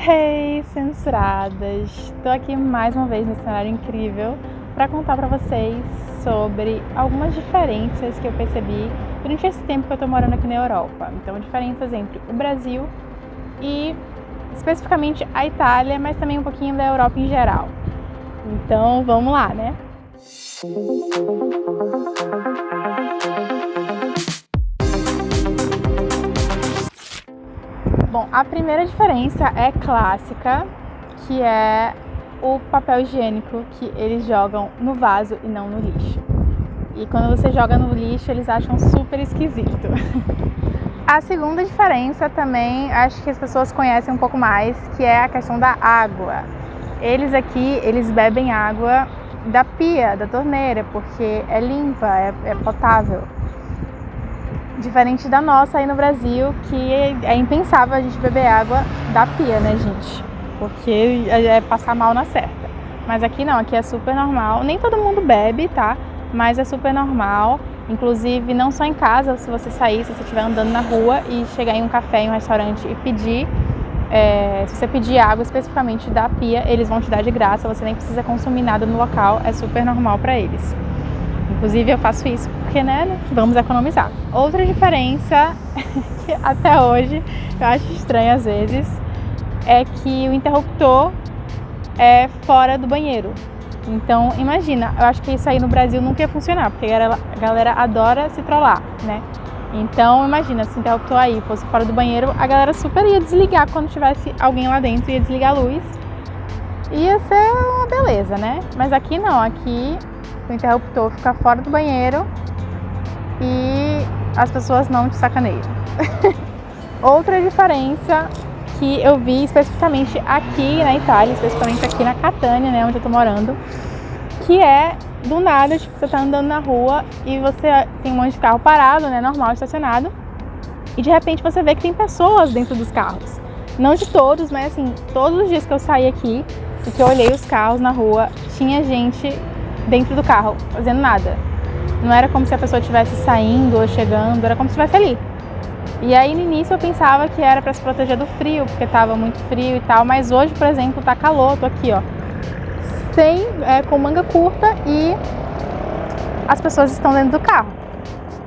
Hey, censuradas! Estou aqui mais uma vez nesse cenário incrível para contar para vocês sobre algumas diferenças que eu percebi durante esse tempo que eu estou morando aqui na Europa. Então, diferenças entre o Brasil e especificamente a Itália, mas também um pouquinho da Europa em geral. Então, vamos lá, né? Bom, a primeira diferença é clássica, que é o papel higiênico que eles jogam no vaso e não no lixo. E quando você joga no lixo, eles acham super esquisito. A segunda diferença também, acho que as pessoas conhecem um pouco mais, que é a questão da água. Eles aqui, eles bebem água da pia, da torneira, porque é limpa, é, é potável. Diferente da nossa aí no Brasil, que é impensável a gente beber água da pia, né, gente? Porque é passar mal na certa. Mas aqui não, aqui é super normal. Nem todo mundo bebe, tá? Mas é super normal. Inclusive, não só em casa, se você sair, se você estiver andando na rua e chegar em um café, em um restaurante e pedir, é, se você pedir água especificamente da pia, eles vão te dar de graça, você nem precisa consumir nada no local, é super normal para eles. Inclusive eu faço isso porque, né, vamos economizar. Outra diferença, que até hoje eu acho estranho às vezes, é que o interruptor é fora do banheiro. Então, imagina, eu acho que isso aí no Brasil nunca ia funcionar, porque a galera adora se trollar, né? Então, imagina, se o interruptor aí fosse fora do banheiro, a galera super ia desligar quando tivesse alguém lá dentro, ia desligar a luz. Ia ser uma beleza, né? Mas aqui não, aqui o interruptor fica fora do banheiro e as pessoas não te sacaneiam. Outra diferença que eu vi especificamente aqui na Itália, especificamente aqui na Catânia, né, onde eu tô morando, que é do nada, tipo, você tá andando na rua e você tem um monte de carro parado, né, normal, estacionado, e de repente você vê que tem pessoas dentro dos carros. Não de todos, mas assim, todos os dias que eu saí aqui e que eu olhei os carros na rua, tinha gente dentro do carro, fazendo nada. Não era como se a pessoa estivesse saindo ou chegando, era como se estivesse ali. E aí no início eu pensava que era para se proteger do frio, porque estava muito frio e tal, mas hoje, por exemplo, tá calor, tô aqui, ó, sem, é, com manga curta e as pessoas estão dentro do carro.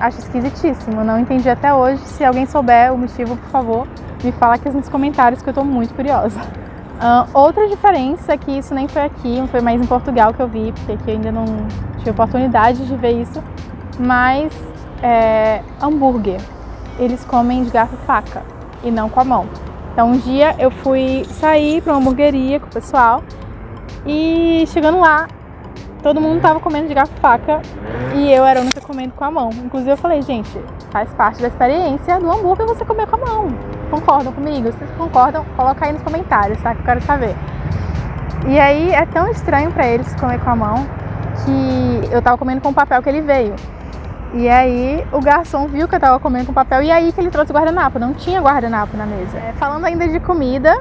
Acho esquisitíssimo, não entendi até hoje. Se alguém souber o motivo, por favor, me fala aqui nos comentários que eu tô muito curiosa. Outra diferença é que isso nem foi aqui, foi mais em Portugal que eu vi, porque aqui eu ainda não tive oportunidade de ver isso, mas é, hambúrguer, eles comem de garfo e faca e não com a mão. Então um dia eu fui sair para uma hamburgueria com o pessoal e chegando lá, todo mundo tava comendo de garfo e faca e eu era a única comendo com a mão. Inclusive eu falei, gente, faz parte da experiência do hambúrguer você comer com a mão. Concordam comigo? Vocês concordam, coloca aí nos comentários, tá? Que eu quero saber. E aí é tão estranho para eles comer com a mão que eu tava comendo com o papel que ele veio. E aí o garçom viu que eu tava comendo com papel e aí que ele trouxe guardanapo. Não tinha guardanapo na mesa. É, falando ainda de comida,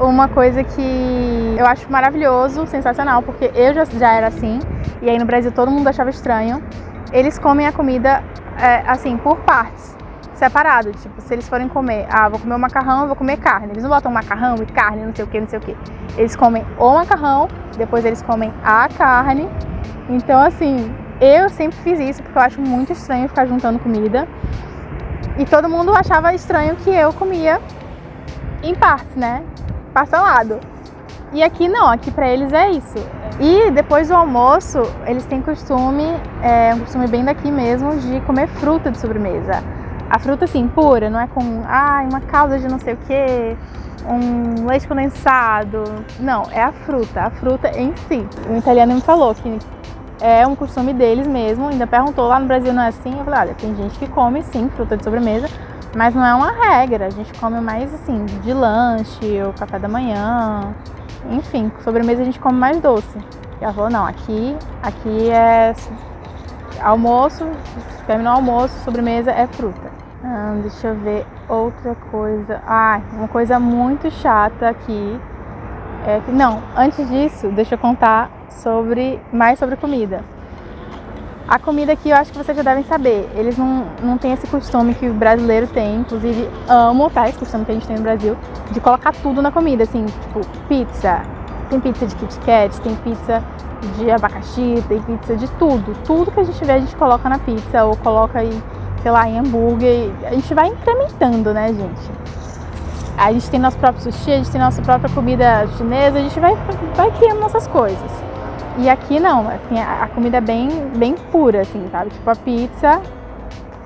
uma coisa que eu acho maravilhoso, sensacional, porque eu já, já era assim, e aí no Brasil todo mundo achava estranho. Eles comem a comida é, assim, por partes, separado. Tipo, se eles forem comer, ah, vou comer o macarrão, vou comer carne. Eles não botam macarrão e carne, não sei o que, não sei o que. Eles comem o macarrão, depois eles comem a carne. Então, assim, eu sempre fiz isso porque eu acho muito estranho ficar juntando comida. E todo mundo achava estranho que eu comia em partes, né? parcelado. E aqui não, aqui para eles é isso. E depois do almoço, eles têm costume, é um costume bem daqui mesmo, de comer fruta de sobremesa. A fruta assim, pura, não é com ah, uma calda de não sei o que, um leite condensado. Não, é a fruta, a fruta em si. O italiano me falou que é um costume deles mesmo, ainda perguntou lá no Brasil não é assim? Eu falei, olha, tem gente que come sim fruta de sobremesa, mas não é uma regra, a gente come mais assim, de lanche ou café da manhã. Enfim, sobremesa a gente come mais doce. E ela falou, não, aqui, aqui é almoço, terminou o almoço, sobremesa é fruta. Ah, deixa eu ver outra coisa. Ah, uma coisa muito chata aqui. É que, não, antes disso, deixa eu contar sobre mais sobre comida. A comida aqui eu acho que vocês já devem saber. Eles não, não têm esse costume que o brasileiro tem, inclusive amo, tá? Esse costume que a gente tem no Brasil, de colocar tudo na comida, assim, tipo, pizza. Tem pizza de Kit Kat, tem pizza de abacaxi, tem pizza de tudo. Tudo que a gente vê a gente coloca na pizza ou coloca aí, sei lá, em hambúrguer. A gente vai incrementando, né, gente? A gente tem nosso próprio sushi, a gente tem nossa própria comida chinesa, a gente vai, vai criando nossas coisas. E aqui não, assim, a comida é bem, bem pura, assim, sabe? Tipo, a pizza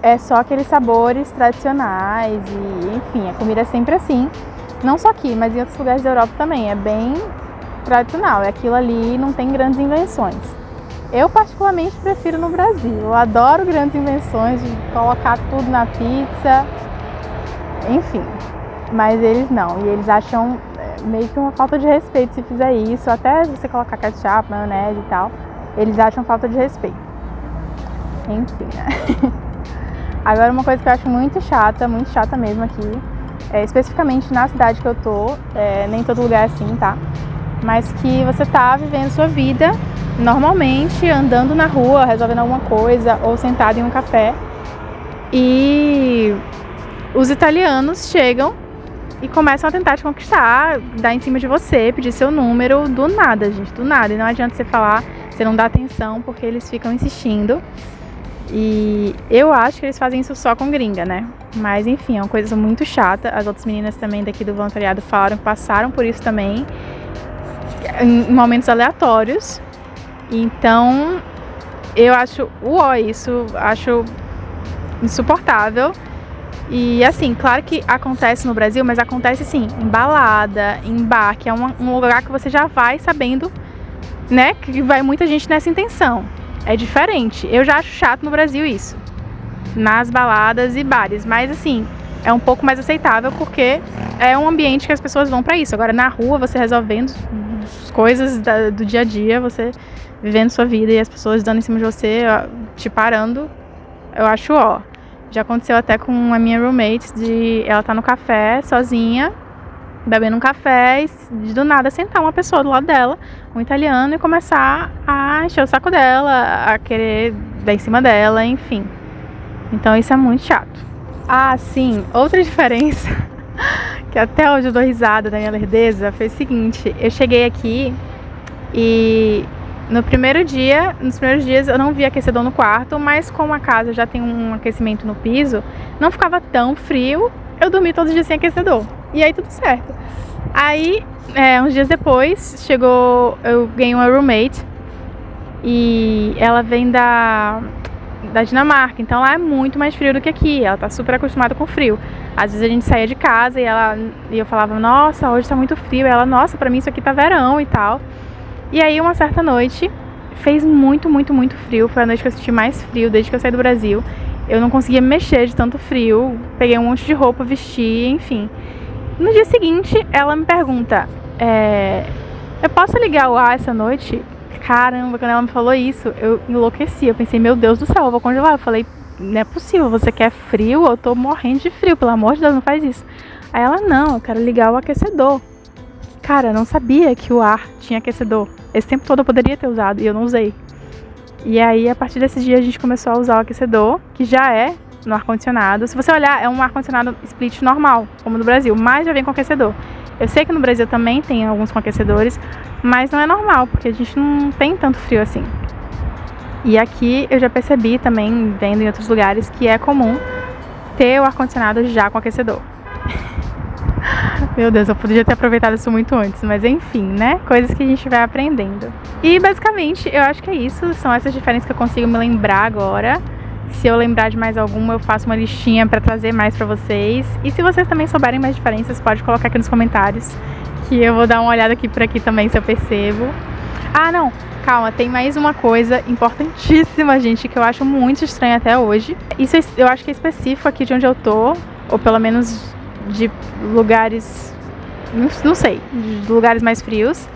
é só aqueles sabores tradicionais e, enfim, a comida é sempre assim. Não só aqui, mas em outros lugares da Europa também. É bem tradicional. É aquilo ali, não tem grandes invenções. Eu particularmente prefiro no Brasil. Eu adoro grandes invenções de colocar tudo na pizza. Enfim, mas eles não. E eles acham meio que uma falta de respeito se fizer isso, até você colocar ketchup, maionese e tal, eles acham falta de respeito. Enfim, né? Agora uma coisa que eu acho muito chata, muito chata mesmo aqui, é, especificamente na cidade que eu tô, é, nem todo lugar é assim, tá? Mas que você tá vivendo sua vida normalmente, andando na rua, resolvendo alguma coisa, ou sentado em um café, e os italianos chegam e começam a tentar te conquistar, dar em cima de você, pedir seu número do nada, gente, do nada. E não adianta você falar, você não dá atenção porque eles ficam insistindo. E eu acho que eles fazem isso só com gringa, né? Mas enfim, é uma coisa muito chata. As outras meninas também daqui do voluntariado falaram que passaram por isso também, em momentos aleatórios. Então, eu acho uó isso, acho insuportável. E assim, claro que acontece no Brasil, mas acontece sim, em balada, em bar, que é um, um lugar que você já vai sabendo, né, que vai muita gente nessa intenção. É diferente. Eu já acho chato no Brasil isso. Nas baladas e bares, mas assim, é um pouco mais aceitável porque é um ambiente que as pessoas vão para isso. Agora na rua, você resolvendo as coisas da, do dia a dia, você vivendo sua vida e as pessoas dando em cima de você, te parando, eu acho ó. Já aconteceu até com a minha roommate de ela tá no café sozinha, bebendo um café e do nada sentar uma pessoa do lado dela, um italiano, e começar a encher o saco dela, a querer dar em cima dela, enfim. Então isso é muito chato. Ah, sim, outra diferença que até hoje eu dou risada da minha lerdeza foi o seguinte, eu cheguei aqui e no primeiro dia, nos primeiros dias eu não vi aquecedor no quarto, mas como a casa já tem um aquecimento no piso, não ficava tão frio, eu dormi todos os dias sem aquecedor. E aí tudo certo. Aí, é, uns dias depois, chegou, eu ganhei uma roommate e ela vem da, da Dinamarca, então lá é muito mais frio do que aqui, ela tá super acostumada com frio. Às vezes a gente saía de casa e, ela, e eu falava, nossa, hoje tá muito frio, e ela, nossa, pra mim isso aqui tá verão e tal. E aí, uma certa noite, fez muito, muito, muito frio. Foi a noite que eu senti mais frio desde que eu saí do Brasil. Eu não conseguia mexer de tanto frio. Peguei um monte de roupa, vesti, enfim. No dia seguinte, ela me pergunta: é, Eu posso ligar o ar essa noite? Caramba, quando ela me falou isso, eu enlouqueci. Eu pensei: Meu Deus do céu, eu vou congelar. Eu falei: Não é possível, você quer frio? Eu tô morrendo de frio, pelo amor de Deus, não faz isso. Aí ela: Não, eu quero ligar o aquecedor. Cara, não sabia que o ar tinha aquecedor. Esse tempo todo eu poderia ter usado e eu não usei. E aí, a partir desse dia, a gente começou a usar o aquecedor, que já é no ar-condicionado. Se você olhar, é um ar-condicionado split normal, como no Brasil, mas já vem com aquecedor. Eu sei que no Brasil também tem alguns com aquecedores, mas não é normal, porque a gente não tem tanto frio assim. E aqui eu já percebi também, vendo em outros lugares, que é comum ter o ar-condicionado já com aquecedor. Meu Deus, eu podia ter aproveitado isso muito antes, mas enfim, né? Coisas que a gente vai aprendendo. E basicamente, eu acho que é isso. São essas diferenças que eu consigo me lembrar agora. Se eu lembrar de mais alguma, eu faço uma listinha para trazer mais para vocês. E se vocês também souberem mais diferenças, pode colocar aqui nos comentários, que eu vou dar uma olhada aqui por aqui também se eu percebo. Ah, não, calma, tem mais uma coisa importantíssima, gente, que eu acho muito estranha até hoje. Isso eu acho que é específico aqui de onde eu tô, ou pelo menos de lugares, não sei, de lugares mais frios.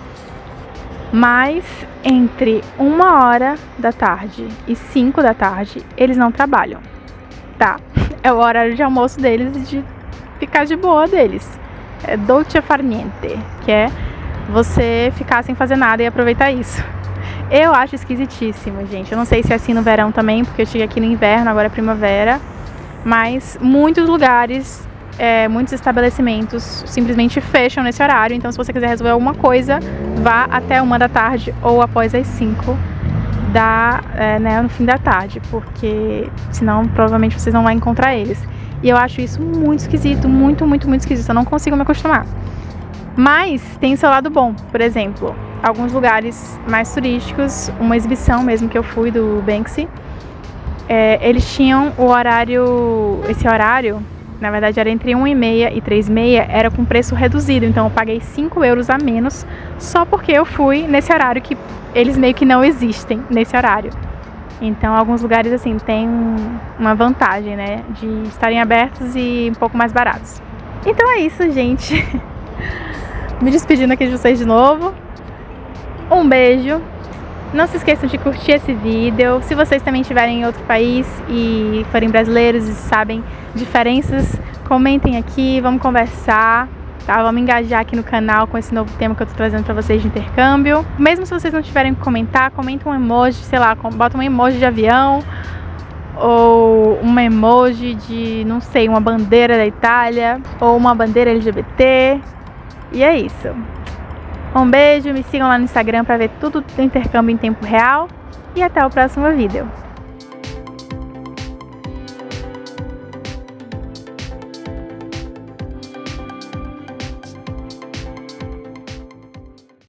Mas entre uma hora da tarde e cinco da tarde, eles não trabalham, tá? É o horário de almoço deles e de ficar de boa deles. É dolce far niente, que é você ficar sem fazer nada e aproveitar isso. Eu acho esquisitíssimo, gente. Eu não sei se é assim no verão também, porque eu cheguei aqui no inverno, agora é primavera. Mas muitos lugares, é, muitos estabelecimentos simplesmente fecham nesse horário. Então, se você quiser resolver alguma coisa, vá até uma da tarde ou após as cinco da, é, né, no fim da tarde, porque senão provavelmente vocês não vão encontrar eles. E eu acho isso muito esquisito, muito, muito, muito esquisito. Eu não consigo me acostumar. Mas tem o seu lado bom, por exemplo, alguns lugares mais turísticos, uma exibição mesmo que eu fui do Banksy, é, eles tinham o horário, esse horário, na verdade era entre 1 e meia e 3 e meia, era com preço reduzido, então eu paguei 5 euros a menos só porque eu fui nesse horário que eles meio que não existem nesse horário. Então alguns lugares assim têm uma vantagem, né, de estarem abertos e um pouco mais baratos. Então é isso, gente. Me despedindo aqui de vocês de novo. Um beijo. Não se esqueçam de curtir esse vídeo. Se vocês também estiverem em outro país e forem brasileiros e sabem diferenças, comentem aqui, vamos conversar. Tá? Vamos engajar aqui no canal com esse novo tema que eu tô trazendo pra vocês de intercâmbio. Mesmo se vocês não tiverem que comentar, comenta um emoji, sei lá, bota um emoji de avião ou uma emoji de, não sei, uma bandeira da Itália ou uma bandeira LGBT. E é isso. Um beijo, me sigam lá no Instagram para ver tudo do intercâmbio em tempo real e até o próximo vídeo.